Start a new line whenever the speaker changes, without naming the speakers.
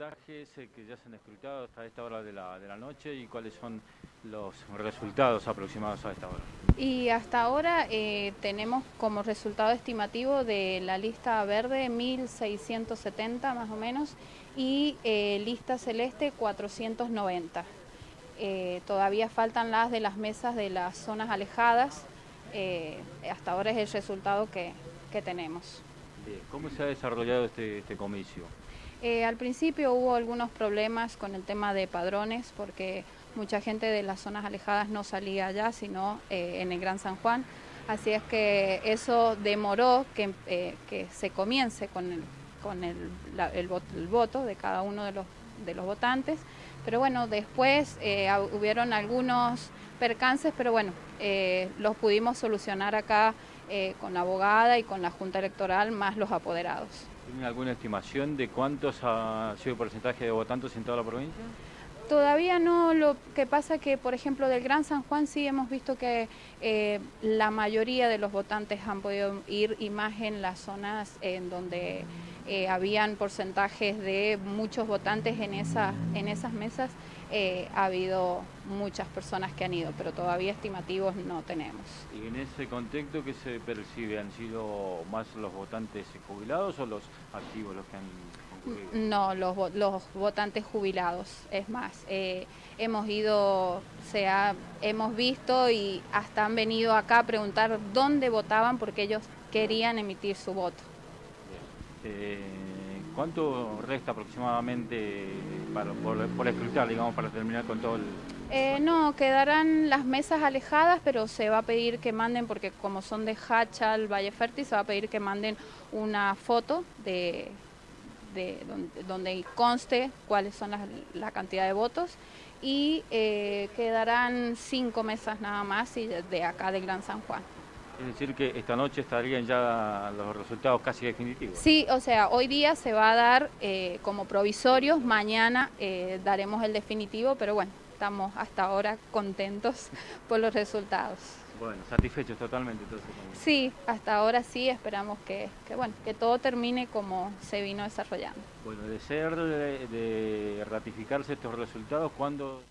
porcentajes que ya se han escrutado hasta esta hora de la, de la noche y cuáles son los resultados aproximados a esta hora?
Y hasta ahora eh, tenemos como resultado estimativo de la lista verde 1670 más o menos y eh, lista celeste 490. Eh, todavía faltan las de las mesas de las zonas alejadas, hasta ahora es el resultado que, que tenemos.
¿Cómo se ha desarrollado este, este comicio?
Eh, al principio hubo algunos problemas con el tema de padrones porque mucha gente de las zonas alejadas no salía allá, sino eh, en el Gran San Juan. Así es que eso demoró que, eh, se comience con, el, voto de cada uno de los, de los votantes. Pero bueno, después hubieron algunos percances, pero bueno, los pudimos solucionar acá con la abogada y con la Junta Electoral, más los apoderados.
¿Tienen alguna estimación de cuántos ha sido el porcentaje de votantes en toda la provincia?
Todavía no, lo que pasa que, por ejemplo, del Gran San Juan sí hemos visto que eh, la mayoría de los votantes han podido ir y más en las zonas en donde eh, habían porcentajes de muchos votantes en, esa, en esas mesas, eh, ha habido muchas personas que han ido, pero todavía estimativos no tenemos.
¿Y en ese contexto qué se percibe? ¿Han sido más los votantes jubilados o los activos los que han concurrido?
No, los, los votantes jubilados, es más. Eh, hemos ido, se hemos visto y hasta han venido acá a preguntar dónde votaban porque ellos querían emitir su voto.
Eh, ¿Cuánto resta aproximadamente para, por, por digamos, para terminar con todo el...
Eh, no, quedarán las mesas alejadas, pero se va a pedir que manden, porque como son de Hachal, Valle Fértil, se va a pedir que manden una foto de, donde, conste cuáles son la cantidad de votos y eh, quedarán cinco mesas nada más y de acá de Gran San Juan.
Es decir, que esta noche estarían ya los resultados casi definitivos.
Sí, o sea, hoy día se va a dar eh, como provisorios, mañana eh, daremos el definitivo, pero bueno, estamos hasta ahora contentos por los resultados.
Bueno, satisfechos totalmente entonces.
Sí, hasta ahora sí, esperamos que, bueno, que todo termine como se vino desarrollando.
Bueno, de ser de, de ratificarse estos resultados, ¿cuándo...?